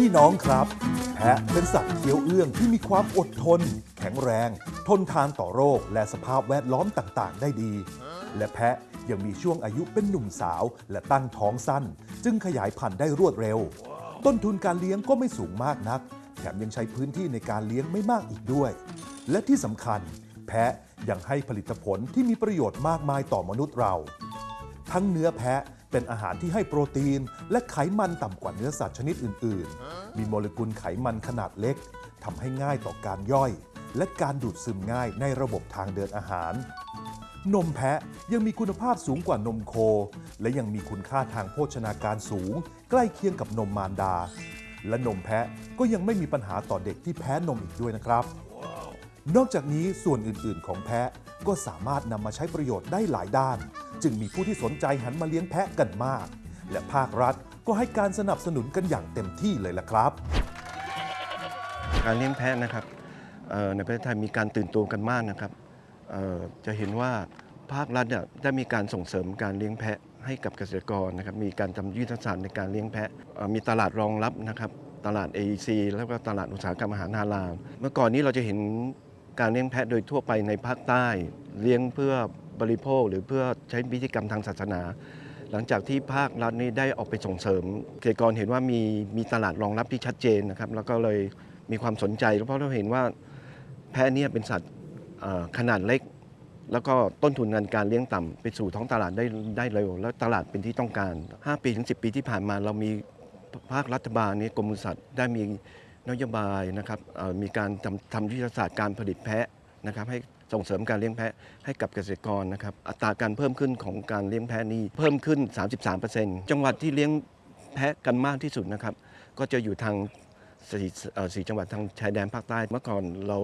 พี่น้องครับ แพะเป็นสัตว์เคี้ยวเอื้องที่มีความอดทน แข็งแรง ทนทานต่อโรคและสภาพแวดล้อมต่างๆ ได้ดี และแพะยังมีช่วงอายุเป็นหนุ่มสาวและตั้งท้องสั้น จึงขยายพันธุ์ได้รวดเร็ว ต้นทุนการเลี้ยงก็ไม่สูงมากนัก แถมยังใช้พื้นที่ในการเลี้ยงไม่มากอีกด้วย และที่สำคัญ แพะยังให้ผลิตผลที่มีประโยชน์มากมายต่อมนุษย์เรา ทั้งเนื้อแพะ เป็นอาหารที่ให้โปรตีน และไขมันต่ำกว่าเนื้อสัตว์ชนิดอื่น ๆ มีโมเลกุลไขมันขนาดเล็กทำให้ง่ายต่อการย่อย และการดูดซึมง่ายในระบบทางเดินอาหาร นมแพะยังมีคุณภาพสูงกว่านมโค และยังมีคุณค่าทางโภชนาการสูง ใกล้เคียงกับนมมารดา และนมแพะก็ยังไม่มีปัญหาต่อเด็กที่แพ้นมอีกด้วยนะครับ นอกจากนี้ส่วนอื่น ๆ ของแพะก็สามารถนำมาใช้ประโยชน์ได้หลายด้าน จึงมีผู้ที่สนใจหันมาเลี้ยงแพะกันมาก และภาครัฐก็ให้การสนับสนุนกันอย่างเต็มที่เลยล่ะครับ การเลี้ยงแพะนะครับในประเทศไทยมีการตื่นตัวกันมากนะครับจะเห็นว่าภาครัฐได้มีการส่งเสริมการเลี้ยงแพะให้กับเกษตรกรนะครับ มีการทำยุทธศาสตร์ในการเลี้ยงแพะ มีตลาดรองรับนะครับ ตลาด AEC แล้วก็ตลาดอุตสาหกรรมอาหารฮาลาลเมื่อก่อนนี้เราจะเห็นการเลี้ยงแพะโดยทั่วไปในภาคใต้ เลี้ยงเพื่อ บริโภค หรือเพื่อใช้พิธีกรรมทางศาสนา หลังจากที่ภาครัฐนี้ได้ออกไปส่งเสริม เกษตรกรเห็นว่ามีมีตลาดรองรับที่ชัดเจนนะครับ แล้วก็เลยมีความสนใจ เพราะเราเห็นว่าแพะเนี่ยเป็นสัตว์ขนาดเล็ก แล้วก็ต้นทุนงานการเลี้ยงต่ำไปสู่ท้องตลาดได้ได้เร็ว แล้วตลาดเป็นที่ต้องการ 5 ปีถึง 10 ปีที่ผ่านมาเรามีภาครัฐบาลนี้กรมสัตว์ได้มีนโยบายนะครับมีการทำทำยุทธศาสตร์การผลิตแพะนะครับให้ ส่งเสริมการเลี้ยงแพะให้กับเกษตรกรนะครับ อัตราการเพิ่มขึ้นของการเลี้ยงแพะนี้เพิ่มขึ้น 33%จังหวัดที่เลี้ยงแพะกันมากที่สุดนะครับ ก็จะอยู่ทางสี่เอ่อสี่จังหวัดทางชายแดนภาคใต้เมื่อก่อนเรา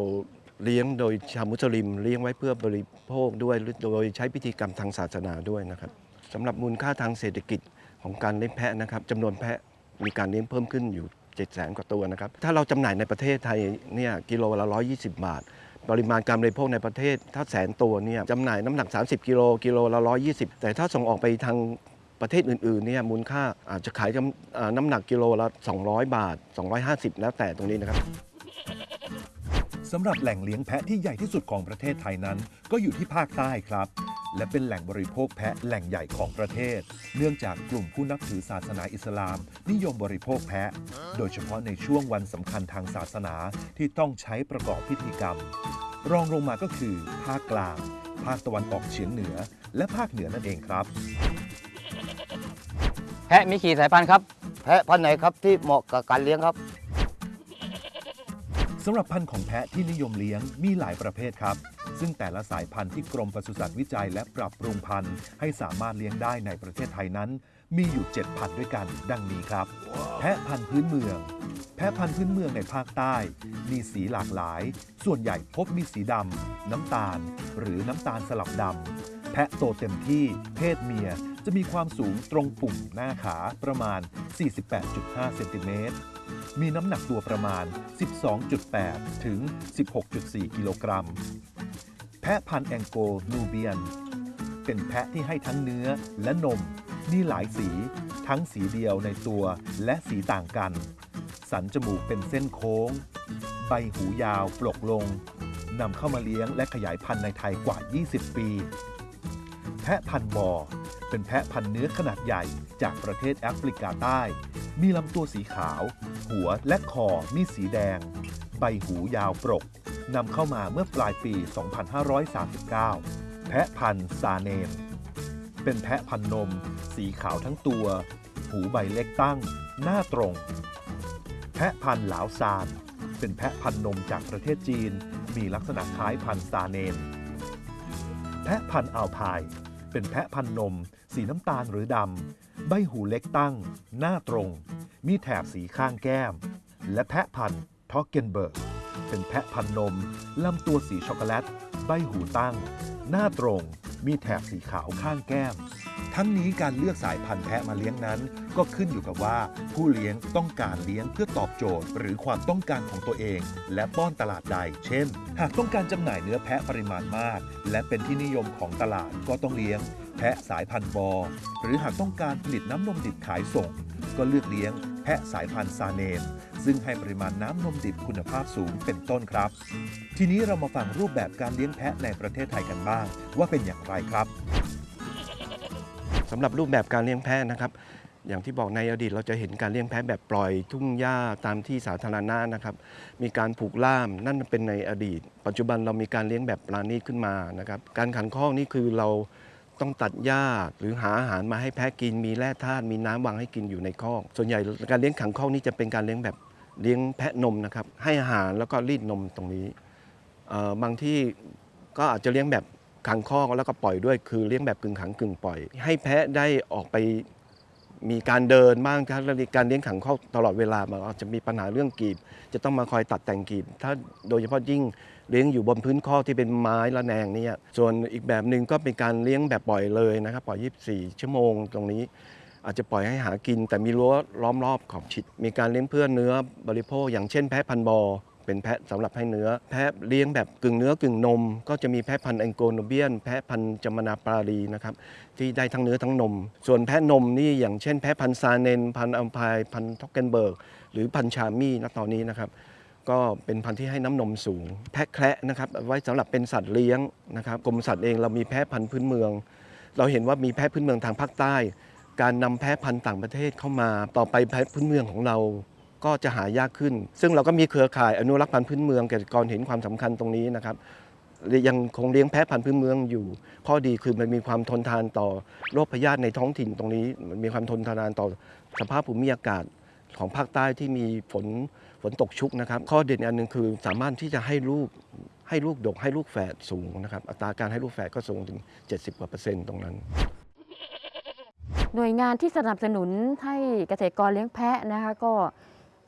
เลี้ยงโดยชาวมุสลิม เลี้ยงไว้เพื่อบริโภคด้วยโดยใช้พิธีกรรมทางศาสนาด้วยนะครับสำหรับมูลค่าทางเศรษฐกิจของการเลี้ยงแพะนะครับจำนวนแพะมีการเลี้ยงเพิ่มขึ้นอยู่7 0 0 0 0 0 กว่าตัวนะครับ ถ้าเราจำหน่ายในประเทศไทยเนี่ยกิโลละ 120 บาท ปริมาณการบริโภคในประเทศ ถ้าแสนตัวเนี่ยจำหน่ายน้ำหนัก 30 กิโลกิโลละ 120 แต่ถ้าส่งออกไปทางประเทศอื่นๆเนี่ยมูลค่าอาจจะขายน้ำอ่าหนักกิโลละ 200 บาท 250 แล้วแต่ตรงนี้นะครับสำหรับแหล่งเลี้ยงแพะที่ใหญ่ที่สุดของประเทศไทยนั้น ก็อยู่ที่ภาคใต้ครับ และเป็นแหล่งบริโภคแพะแหล่งใหญ่ของประเทศ เนื่องจากกลุ่มผู้นับถือศาสนาอิสลาม นิยมบริโภคแพะ โดยเฉพาะในช่วงวันสำคัญทางศาสนาที่ต้องใช้ประกอบพิธีกรรม รองลงมาก็คือ ภาคกลาง ภาคตะวันออกเฉียงเหนือ และภาคเหนือนั่นเองครับ แพะมีกี่สายพันธุ์ครับ แพะพันธุ์ไหนครับที่เหมาะกับการเลี้ยงครับ สำหรับพันธุ์ของแพะที่นิยมเลี้ยงมีหลายประเภทครับ ซึ่งแต่ละสายพันธุ์ที่กรมปศุสัตว์วิจัยและปรับปรุงพันธุ์ให้สามารถเลี้ยงได้ในประเทศไทยนั้น มีอยู่ 7 พันธุ์ด้วยกันดังนี้ครับ แพะพันธุ์พื้นเมือง แพะพันธุ์พื้นเมืองในภาคใต้ มีสีหลากหลาย ส่วนใหญ่พบมีสีดำน้ำตาล หรือน้ำตาลสลับดำแพะโตเต็มที่เพศเมียจะมีความสูงตรงปุ่มหน้าขาประมาณ 48.5 เซนติเมตร มีน้ำหนักตัวประมาณ 12.8 ถึง 16.4 กิโลกรัม แพะพันธุ์แองโกลนูเบียน เป็นแพะที่ให้ทั้งเนื้อและนม มีหลายสี ทั้งสีเดียวในตัวและสีต่างกัน สันจมูกเป็นเส้นโค้ง ใบหูยาวปลกลงนำเข้ามาเลี้ยงและขยายพันธุ์ในไทยกว่า 20 ปี แพะพันธุ์มอร์เป็นแพะพันธุ์เนื้อขนาดใหญ่จากประเทศแอฟริกาใต้ มีลำตัวสีขาว หัวและคอมีสีแดง ใบหูยาวปรก นำเข้ามาเมื่อปลายปี 2539 แพะพันธุ์ซาเนม เป็นแพะพันธุ์นม สีขาวทั้งตัว หูใบเล็กตั้ง หน้าตรง แพะพันธุ์หลาวซาน เป็นแพะพันธุ์นมจากประเทศจีน มีลักษณะคล้ายพันธุ์ซาเนม แพะพันธุ์อัลพาย เป็นแพะพันธุ์นม สีน้ำตาลหรือดำ ใบหูเล็กตั้ง หน้าตรง มีแถบสีข้างแก้ม และแพะพันธุ์ทอกเกนเบิร์ก เป็นแพะพันนม ลำตัวสีช็อกโกแลต ใบหูตั้ง หน้าตรง มีแถบสีขาวข้างแก้ม ทั้งนี้การเลือกสายพันธุ์แพะมาเลี้ยงนั้น ก็ขึ้นอยู่กับว่า ผู้เลี้ยงต้องการเลี้ยงเพื่อตอบโจทย์ หรือความต้องการของตัวเอง และป้อนตลาดใด เช่น หากต้องการจำหน่ายเนื้อแพะปริมาณมาก และเป็นที่นิยมของตลาดก็ต้องเลี้ยง แพะสายพันธุ์บอ หรือหากต้องการผลิตน้ำนมดิบขายส่ง ก็เลือกเลี้ยง แพะสายพันธุ์ซาเนม ซึ่งให้ปริมาณน้ำนมดิบคุณภาพสูงเป็นต้นครับ ทีนี้เรามาฟังรูปแบบการเลี้ยงแพะในประเทศไทยกันบ้าง ว่าเป็นอย่างไรครับสำหรับรูปแบบการเลี้ยงแพะนะครับ อย่างที่บอกในอดีตเราจะเห็นการเลี้ยงแพะแบบปล่อยทุ่งหญ้าตามที่สาธารณะนะครับ มีการผูกล่ามนั่นเป็นในอดีต ปัจจุบันเรามีการเลี้ยงแบบปราณีตขึ้นมานะครับ การขันข้องนี่คือเรา ต้องตัดหญ้าหรือหาอาหารมาให้แพะกิน มีแร่ธาตุมีน้ำวางให้กินอยู่ในคอก ส่วนใหญ่การเลี้ยงขังข้องนี่จะเป็นการเลี้ยงแบบเลี้ยงแพะนมนะครับ ให้อาหารแล้วก็รีดนมตรงนี้บางที่ก็อาจจะเลี้ยงแบบขังคอกแล้วก็ปล่อยด้วย คือเลี้ยงแบบกึ่งขังกึ่งปล่อย ให้แพะได้ออกไปมีการเดินบ้างครับการเลี้ยงขังคอกตลอดเวลามันอาจจะมีปัญหาเรื่องกีบ จะต้องมาคอยตัดแต่งกีบ ถ้าโดยเฉพาะยิ่ง เลี้ยงอยู่บนพื้นคอที่เป็นไม้ละแนงเนี่ยส่วนอีกแบบหนึ่งก็เป็นการเลี้ยงแบบปล่อยเลยนะครับปล่อย 24 ชั่วโมงตรงนี้ อาจจะปล่อยให้หากิน แต่มีรั้วล้อมรอบขอบชิด มีการเลี้ยงเพื่อเนื้อบริโภค อย่างเช่นแพะพันบอเป็นแพะสำหรับให้เนื้อ แพะเลี้ยงแบบกึ่งเนื้อกึ่งนม ก็จะมีแพะพันธุ์แองโกโนเบียน แพะพันธุ์จามนาปารีนะครับที่ได้ทั้งเนื้อทั้งนม ส่วนแพะนมนี่อย่างเช่น แพะพันธุ์ซาเนน พันธุ์อัมพายพันธุ์ท็อกเกนเบิร์กหรือพันธุ์ชามี่ณตอนนี้นะครับ ก็เป็นพันธุ์ที่ให้น้ำนมสูง แพะแคระนะครับไว้สำหรับเป็นสัตว์เลี้ยงนะครับกรมสัตว์เองเรามีแพะพันธุ์พื้นเมือง เราเห็นว่ามีแพะพื้นเมืองทางภาคใต้ การนำแพะพันธุ์ต่างประเทศเข้ามา ต่อไปแพะพื้นเมืองของเราก็จะหายากขึ้น ซึ่งเราก็มีเครือข่ายอนุรักษ์พันธุ์พื้นเมืองเกษตรกรเห็นความสำคัญตรงนี้นะครับยังคงเลี้ยงแพะพันธุ์พื้นเมืองอยู่ ข้อดีคือมันมีความทนทานต่อโรคพยาธิในท้องถิ่นตรงนี้ มันมีความทนทานต่อสภาพภูมิอากาศของภาคใต้ที่มีฝน ฝนตกชุกนะครับ ข้อเด่นอันหนึ่งคือสามารถที่จะให้ลูกให้ลูกดกให้ลูกแฝดสูงนะครับ อัตราการให้ลูกแฝดก็สูงถึง 70กว่าเปอร์เซ็นต์ตรงนั้น หน่วยงานที่สนับสนุนให้เกษตรกรเลี้ยงแพะนะคะก็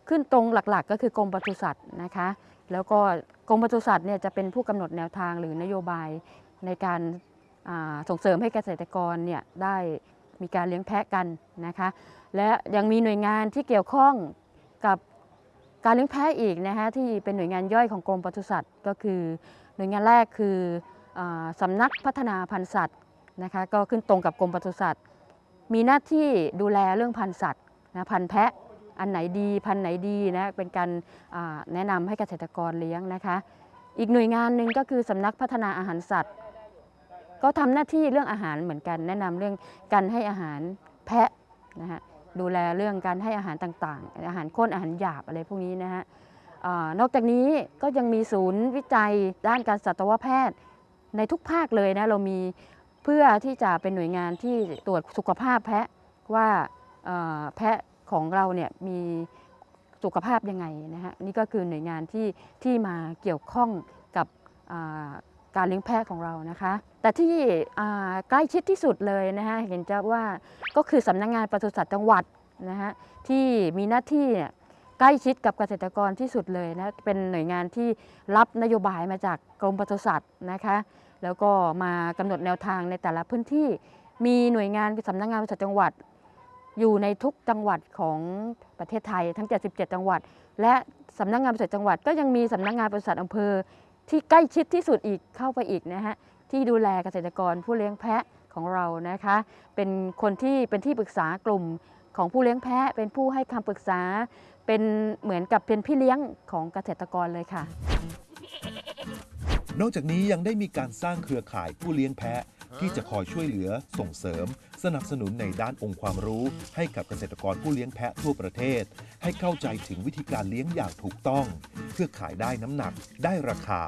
ขึ้นตรงหลักๆ ก็คือกรมปศุสัตว์นะคะ แล้วก็กรมปศุสัตว์เนี่ยจะเป็นผู้กำหนดแนวทางหรือนโยบายในการาส่งเสริมให้เกษตรกรเนี่ยได้มีการเลี้ยงแพะกันนะคะ และยังมีหน่วยงานที่เกี่ยวข้องกับ การเลี้ยงแพะอีกนะคะที่เป็นหน่วยงานย่อยของกรมปศุสัตว์ก็คือ หน่วยงานแรกคืออาสำนักพัฒนาพันธุ์สัตว์นะคะก็ขึ้นตรงกับกรมปศุสัตว์ มีหน้าที่ดูแลเรื่องพันธุ์สัตว์นะพันธุ์แพะอันไหนดีพันธุ์ไหนดีนะเป็นการแนะนำให้เกษตรกรเลี้ยงนะคะอีกหน่วยงานหนึ่งก็คือสำนักพัฒนาอาหารสัตว์ ก็ทำหน้าที่เรื่องอาหารเหมือนกัน แนะนำเรื่องการให้อาหารแพะนะฮะ ดูแลเรื่องการให้อาหารต่างๆ อาหารข้นอาหารหยาบอะไรพวกนี้นะฮะนอกจากนี้ก็ยังมีศูนย์วิจัยด้านการสัตวแพทย์ในทุกภาคเลยนะเรามีเพื่อที่จะเป็นหน่วยงานที่ตรวจสุขภาพแพะว่าแพะของเราเนี่ยมีสุขภาพยังไงนะฮะนี่ก็คือหน่วยงานที่ที่มาเกี่ยวข้องกับ การเลี้ยงแพะของเรานะคะ แต่ที่ใกล้ชิดที่สุดเลยนะฮะเห็นจะว่าก็คือสำนักงานปศุสัตว์จังหวัดนะฮะที่มีหน้าที่ใกล้ชิดกับเกษตรกรที่สุดเลยนะเป็นหน่วยงานที่รับนโยบายมาจากกรมปศุสัตว์นะคะแล้วก็มากำหนดแนวทางในแต่ละพื้นที่ มีหน่วยงานสำนักงานปศุสัตว์จังหวัด อยู่ในทุกจังหวัดของประเทศไทยทั้ง 77 จังหวัด และสำนักงานปศุสัตว์จังหวัด ก็ยังมีสำนักงานปศุสัตว์อำเภอ ที่ใกล้ชิดที่สุดอีกเข้าไปอีกนะฮะที่ดูแลเกษตรกรผู้เลี้ยงแพะของเรานะคะ เป็นคนที่เป็นที่ปรึกษากลุ่มของผู้เลี้ยงแพะ เป็นผู้ให้คำปรึกษา เป็นเหมือนกับเป็นพี่เลี้ยงของเกษตรกรเลยค่ะ นอกจากนี้ยังได้มีการสร้างเครือข่ายผู้เลี้ยงแพะ ที่จะคอยช่วยเหลือส่งเสริม สนับสนุนในด้านองค์ความรู้ ให้กับเกษตรกรผู้เลี้ยงแพะทั่วประเทศ ให้เข้าใจถึงวิธีการเลี้ยงอย่างถูกต้อง เพื่อขายได้น้ำหนัก ได้ราคา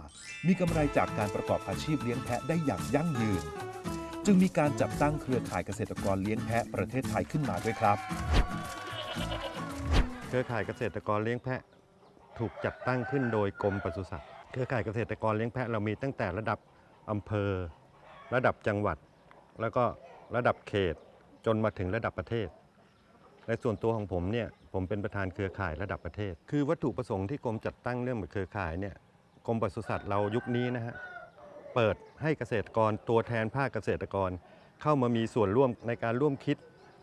มีกำไรจากการประกอบอาชีพเลี้ยงแพะได้อย่างยั่งยืน จึงมีการจัดตั้งเครือข่ายเกษตรกรเลี้ยงแพะประเทศไทยขึ้นมาด้วยครับเครือข่ายเกษตรกรเลี้ยงแพะถูกจัดตั้งขึ้นโดยกรมปศุสัตว์ เครือข่ายเกษตรกรเลี้ยงแพะเรามีตั้งแต่ระดับอำเภอ ระดับจังหวัด แล้วก็ระดับเขตจนมาถึงระดับประเทศ ในส่วนตัวของผมเนี่ยผมเป็นประธานเครือข่ายระดับประเทศ คือวัตถุประสงค์ที่กรมจัดตั้งเรื่องเครือข่ายเนี่ยกรมปศุสัตว์เรายุคนี้นะฮะเปิดให้เกษตรกรตัวแทนภาคเกษตรกร เข้ามามีส่วนร่วมในการร่วมคิด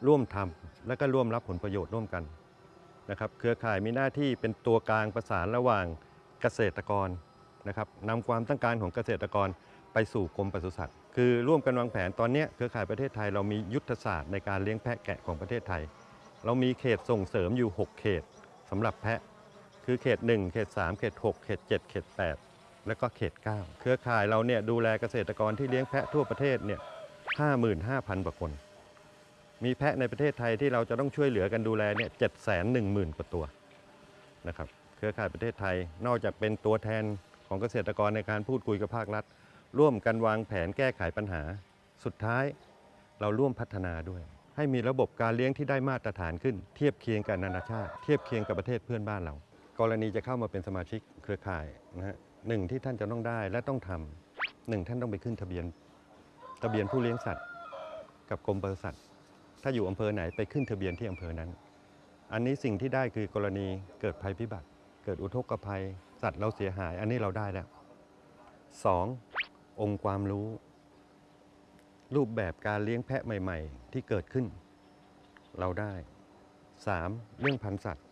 ร่วมทำและก็ร่วมรับผลประโยชน์ร่วมกันนะครับเครือข่ายมีหน้าที่เป็นตัวกลางประสานระหว่างเกษตรกรนะครับนำความต้องการของเกษตรกรไปสู่กรมปศุสัตว์ คือร่วมกันวางแผนตอนนี้เครือข่ายประเทศไทยเรามียุทธศาสตร์ในการเลี้ยงแพะแกะของประเทศไทย เรามีเขตส่งเสริมอยู่ 6 เขตสำหรับแพะ คือเขต 1 เขต 3 เขต 6 เขต 7 เขต 8 แล้วก็เขต 9 เครือข่ายเราเนี่ยดูแลเกษตรกรที่เลี้ยงแพะทั่วประเทศเนี่ย55,000กว่าคน มีแพะในประเทศไทยที่เราจะต้องช่วยเหลือกันดูแลเนี่ย710,000 กว่าตัวนะครับ เครือข่ายประเทศไทยนอกจากเป็นตัวแทนของเกษตรกรในการพูดคุยกับภาครัฐ ร่วมกันวางแผนแก้ไขปัญหา สุดท้ายเราร่วมพัฒนาด้วย ให้มีระบบการเลี้ยงที่ได้มาตรฐานขึ้น เทียบเคียงกับนานาชาติ เทียบเคียงกับประเทศเพื่อนบ้านเรา กรณีจะเข้ามาเป็นสมาชิกเครือข่ายนะฮะหนึ่งที่ท่านจะต้องได้และต้องทำหนึ่งท่านต้องไปขึ้นทะเบียน ทะเบียนผู้เลี้ยงสัตว์ กับกรมปศุสัตว์ ถ้าอยู่อำเภอไหนไปขึ้นทะเบียนที่อำเภอนั้น อันนี้สิ่งที่ได้คือกรณีเกิดภัยพิบัติ เกิดอุทกภัย สัตว์เราเสียหาย อันนี้เราได้แล้วสอง องค์ความรู้ รูปแบบการเลี้ยงแพะใหม่ ๆ ที่เกิดขึ้น เราได้ 3. เรื่องพันธุ์สัตว์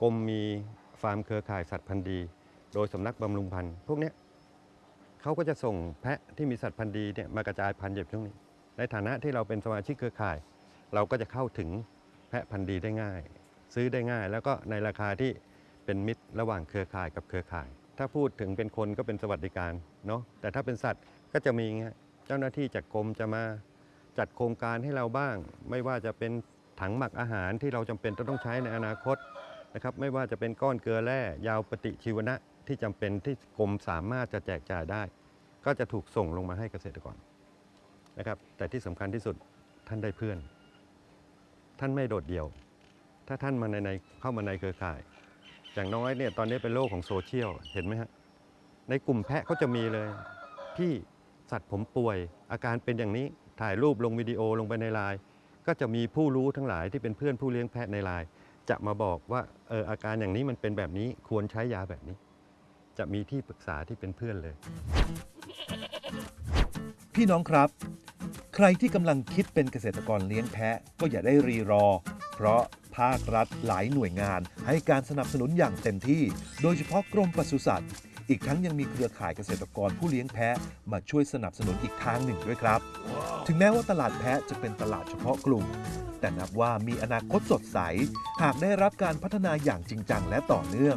กรมมีฟาร์มเครือข่ายสัตว์พันธุ์ดี โดยสำนักบำรุงพันธุ์พวกนี้เขาก็จะส่งแพะที่มีสัตว์พันธุ์ดีเนี่ยมากระจายพันธุ์อยู่ตรงนี้ ในฐานะที่เราเป็นสมาชิกเครือข่าย เราก็จะเข้าถึงแพะพันธุ์ดีได้ง่าย ซื้อได้ง่าย แล้วก็ในราคาที่เป็นมิตรระหว่างเครือข่ายกับเครือข่าย ถ้าพูดถึงเป็นคนก็เป็นสวัสดิการเนาะแต่ถ้าเป็นสัตว์ก็จะมีเงี้ยเจ้าหน้าที่จากกรมจะมาจัดโครงการให้เราบ้าง ไม่ว่าจะเป็นถังหมักอาหารที่เราจำเป็นจะต้องใช้ในอนาคตนะครับไม่ว่าจะเป็นก้อนเกลือแร่ยาวปฏิชีวนะที่จำเป็นที่กรมสามารถจะแจกจ่ายได้ ก็จะถูกส่งลงมาให้เกษตรกรนะครับ แต่ที่สำคัญที่สุดท่านได้เพื่อน ท่านไม่โดดเดี่ยว ถ้าท่านมาในในเข้ามาในเครือข่าย อย่างน้อยเนี่ยตอนนี้เป็นโลกของโซเชียลเห็นไหมฮะในกลุ่มแพะก็จะมีเลย พี่สัตว์ผมป่วย อาการเป็นอย่างนี้ถ่ายรูปลงวิดีโอลงไปในไลน์ก็จะมีผู้รู้ทั้งหลายที่เป็นเพื่อนผู้เลี้ยงแพะในไลน์จะมาบอกว่าเอออาการอย่างนี้มันเป็นแบบนี้ควรใช้ยาแบบนี้ จะมีที่ปรึกษาที่เป็นเพื่อนเลย พี่น้องครับ ใครที่กำลังคิดเป็นเกษตรกรเลี้ยงแพะก็อย่าได้รีรอ เพราะ ภาครัฐหลายหน่วยงาน ให้การสนับสนุนอย่างเต็มที่ โดยเฉพาะกรมปศุสัตว์ อีกทั้งยังมีเครือข่ายเกษตรกรผู้เลี้ยงแพะ มาช่วยสนับสนุนอีกทางหนึ่งด้วยครับ ถึงแม้ว่าตลาดแพะจะเป็นตลาดเฉพาะกลุ่ม แต่นับว่ามีอนาคตสดใส หากได้รับการพัฒนาอย่างจริงจังและต่อเนื่อง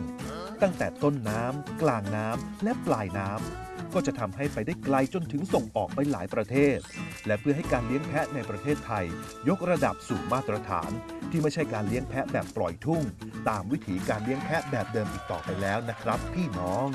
ตั้งแต่ต้นน้ำกลางน้ำและปลายน้ำ ก็จะทำให้ไปได้ไกลจนถึงส่งออกไปหลายประเทศ และเพื่อให้การเลี้ยงแพะในประเทศไทย ยกระดับสู่มาตรฐาน ที่ไม่ใช่การเลี้ยงแพะแบบปล่อยทุ่ง ตามวิถีการเลี้ยงแพะแบบเดิมอีกต่อไปแล้วนะครับ พี่น้อง